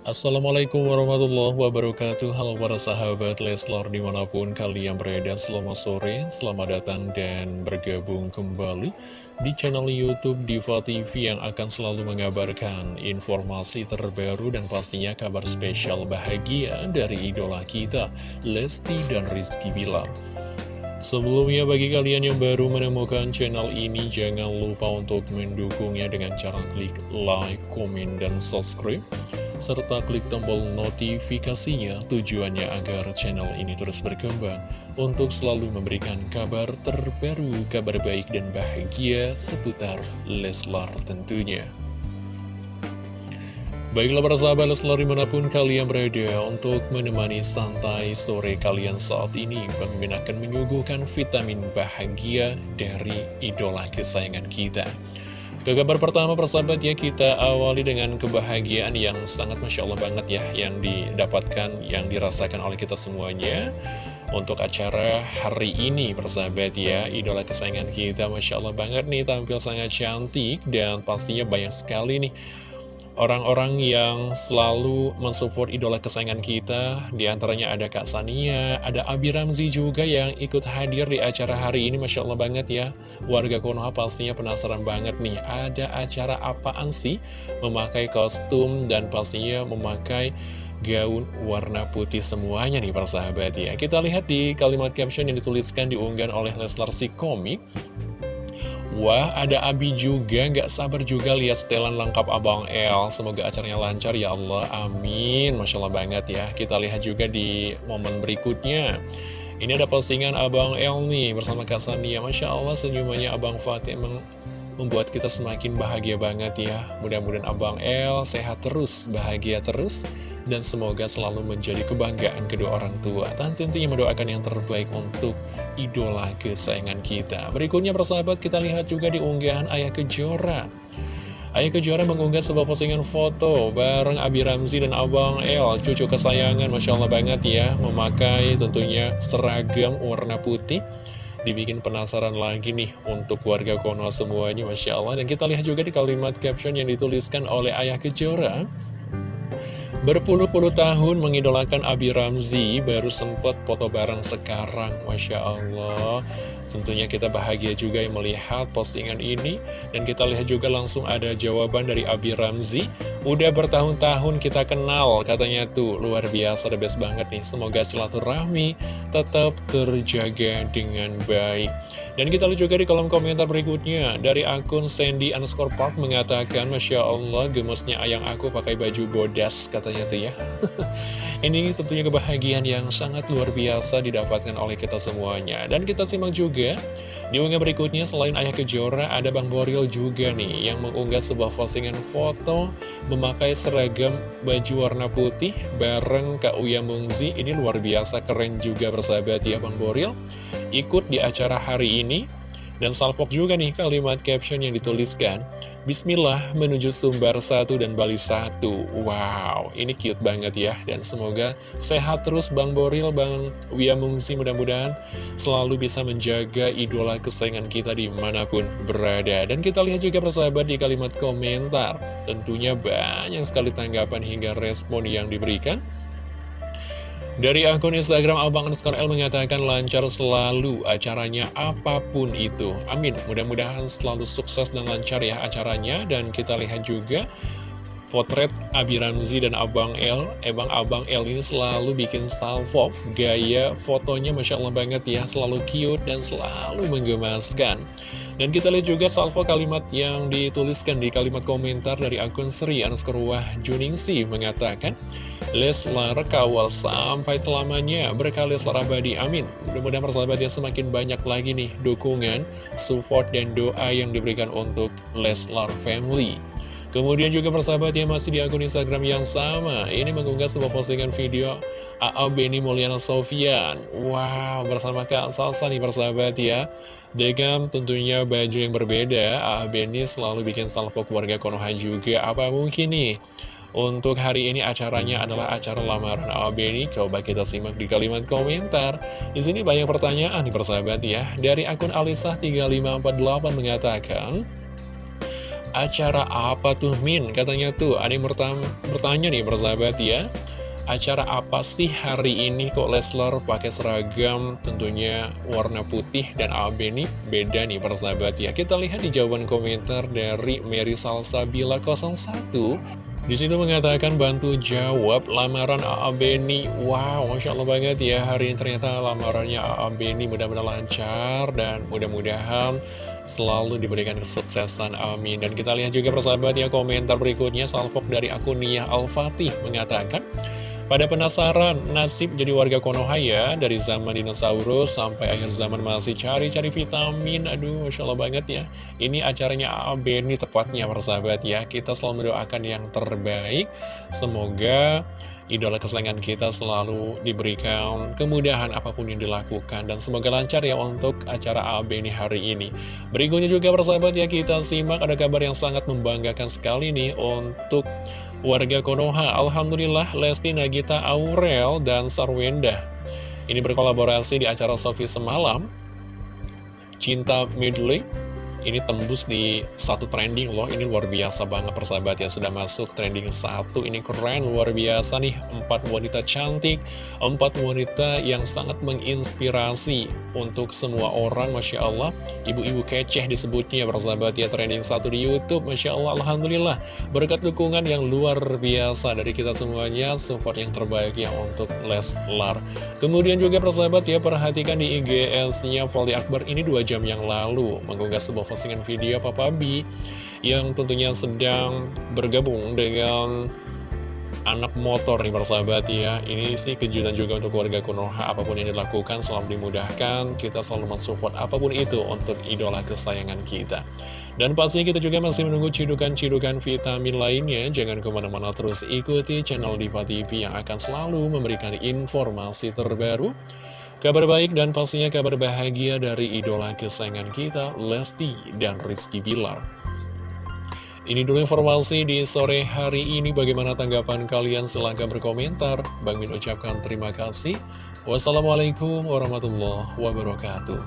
Assalamualaikum warahmatullahi wabarakatuh. Halo para sahabat Leslar di mana pun kalian berada Selamat sore, selamat datang dan bergabung kembali Di channel Youtube Diva TV yang akan selalu mengabarkan informasi terbaru Dan pastinya kabar spesial bahagia dari idola kita Lesti dan Rizky Bilar Sebelumnya bagi kalian yang baru menemukan channel ini Jangan lupa untuk mendukungnya dengan cara klik like, komen, dan subscribe serta klik tombol notifikasinya tujuannya agar channel ini terus berkembang untuk selalu memberikan kabar terbaru, kabar baik dan bahagia seputar Leslar tentunya. Baiklah para sahabat Leslar di mana pun kalian berada untuk menemani santai sore kalian saat ini Bang akan menyuguhkan vitamin bahagia dari idola kesayangan kita. Ke kabar pertama persahabat ya kita awali dengan kebahagiaan yang sangat Masya Allah banget ya Yang didapatkan, yang dirasakan oleh kita semuanya. Untuk acara hari ini persahabat ya Idola kesayangan kita Masya Allah banget nih tampil sangat cantik Dan pastinya banyak sekali nih orang-orang yang selalu mensupport idola kesayangan kita Di antaranya ada Kak Sania, ada Abi Ramzi juga yang ikut hadir di acara hari ini Masya Allah banget ya. Warga Konoha pastinya penasaran banget nih Ada acara apaan sih? Memakai kostum dan pastinya memakai gaun warna putih semuanya nih para sahabat ya. Kita lihat di kalimat caption yang dituliskan diunggah oleh Leslar si komik Wah, ada Abi juga, nggak sabar juga lihat setelan lengkap Abang El. Semoga acaranya lancar ya Allah, amin. Masya Allah banget ya. Kita lihat juga di momen berikutnya. Ini ada postingan Abang El nih bersama Kak Sania. Masya Allah senyumannya Abang Fatih emang membuat kita semakin bahagia banget ya. Mudah-mudahan Abang El sehat terus, bahagia terus dan semoga selalu menjadi kebanggaan kedua orang tua. Tentunya mendoakan yang terbaik untuk idola kesayangan kita. Berikutnya persahabat kita lihat juga di unggahan Ayah Kejora. Ayah Kejora mengunggah sebuah postingan foto bareng Abi Ramzi dan Abang El, cucu kesayangan, Masya Allah banget ya, memakai tentunya seragam warna putih. Dibikin penasaran lagi nih untuk warga Konoha semuanya, Masya Allah. Dan kita lihat juga di kalimat caption yang dituliskan oleh Ayah Kejora. Berpuluh-puluh tahun mengidolakan Abi Ramzi, baru sempat foto bareng sekarang, Masya Allah. Tentunya kita bahagia juga yang melihat postingan ini. Dan kita lihat juga langsung ada jawaban dari Abi Ramzi. Udah bertahun-tahun kita kenal, katanya tuh luar biasa, the best banget nih. Semoga silaturahmi tetap terjaga dengan baik. Dan kita lihat juga di kolom komentar berikutnya. Dari akun Sandy underscore Park mengatakan Masya Allah gemesnya ayang aku pakai baju bodas katanya tuh ya Ini tentunya kebahagiaan yang sangat luar biasa didapatkan oleh kita semuanya. Dan kita simak juga di unggah berikutnya selain Ayah Kejora ada Bang Boril juga nih Yang mengunggah sebuah postingan foto memakai seragam baju warna putih bareng Kak Uya Mungzi. Ini luar biasa keren juga bersahabat ya Bang Boril. Ikut di acara hari ini. Dan salpok juga nih kalimat caption yang dituliskan Bismillah menuju Sumbar 1 dan Bali 1 Wow, ini cute banget ya. Dan semoga sehat terus Bang Boril, Bang Wia Mungsi Mudah-mudahan selalu bisa menjaga idola kesayangan kita di mana pun berada. Dan kita lihat juga persahabat di kalimat komentar. Tentunya banyak sekali tanggapan hingga respon yang diberikan dari akun Instagram Abang Underscore L mengatakan lancar selalu acaranya apa pun itu. Amin. Mudah-mudahan selalu sukses dan lancar ya acaranya. Dan kita lihat juga potret Abi Ramzi dan Abang L. Emang Abang L ini selalu bikin salvo. Gaya fotonya Masya Allah banget ya. Selalu cute dan selalu menggemaskan. Dan kita lihat juga salvo kalimat yang dituliskan di kalimat komentar dari akun Sri Anskerwah Juningsi mengatakan Leslar kawal sampai selamanya berkah Leslar abadi amin mudah-mudahan persahabat ya semakin banyak lagi nih dukungan support dan doa yang diberikan untuk Leslar family kemudian juga persahabat ya masih di akun Instagram yang sama ini mengunggah sebuah postingan video A.A. Benny Mulyana Sofian Wow, bersama Kak Salsa nih persahabat ya Dengan tentunya baju yang berbeda A.A. Benny selalu bikin salvo keluarga Konoha juga Apa mungkin nih untuk hari ini acaranya adalah acara lamaran A.A. Benny Coba kita simak di kalimat komentar Di sini banyak pertanyaan nih persahabat ya Dari akun Alisah 3548 mengatakan Acara apa tuh Min? Katanya tuh ada yang bertanya nih persahabat ya Acara apa sih hari ini kok Leslar pakai seragam tentunya warna putih dan AB nih beda nih persahabat ya Kita lihat di jawaban komentar dari Mary Salsabila 01 di situ mengatakan bantu jawab lamaran AA Beni. Wow, Masya Allah banget ya. Hari ini ternyata lamarannya AA Beni mudah-mudahan lancar dan mudah-mudahan selalu diberikan kesuksesan. Amin. Dan kita lihat juga persahabat ya komentar berikutnya. Salfok dari akun Nia Al-Fatih mengatakan, pada penasaran nasib jadi warga Konoha ya Dari zaman dinosaurus sampai akhir zaman masih cari-cari vitamin Aduh Masya Allah banget ya Ini acaranya AB ini tepatnya persahabat ya Kita selalu mendoakan yang terbaik Semoga idola kesayangan kita selalu diberikan kemudahan apa pun yang dilakukan Dan semoga lancar ya untuk acara AB ini hari ini Berikutnya juga persahabat ya kita simak ada kabar yang sangat membanggakan sekali nih Untuk warga Konoha. Alhamdulillah Lesti Nagita Aurel dan Sarwenda ini berkolaborasi di acara Sofi semalam. Cinta Midley ini tembus di satu trending loh. Ini luar biasa banget persahabat yang sudah masuk trending satu. Ini keren, luar biasa nih. Empat wanita cantik Empat wanita yang sangat menginspirasi Untuk semua orang Masya Allah. Ibu-ibu keceh disebutnya persahabat ya. Trending satu di Youtube Masya Allah. Alhamdulillah Berkat dukungan yang luar biasa Dari kita semuanya Support yang terbaik ya untuk Leslar. Kemudian juga persahabat ya Perhatikan di IGS-nya Voldi Akbar. Ini dua jam yang lalu Mengunggah sebuah postingan video Papa B yang tentunya sedang bergabung dengan anak motor nih persahabat ya. Ini sih kejutan juga untuk keluarga Konoha Apa pun yang dilakukan selalu dimudahkan. Kita selalu mensupport apa pun itu untuk idola kesayangan kita. Dan pastinya kita juga masih menunggu cidukan-cidukan vitamin lainnya. Jangan ke mana-mana terus ikuti channel Diva TV Yang akan selalu memberikan informasi terbaru Kabar baik dan pastinya kabar bahagia dari idola kesayangan kita, Lesti dan Rizky Bilar. Ini dulu informasi di sore hari ini. Bagaimana tanggapan kalian? Silahkan berkomentar. Bang Min ucapkan terima kasih. Wassalamualaikum warahmatullahi wabarakatuh.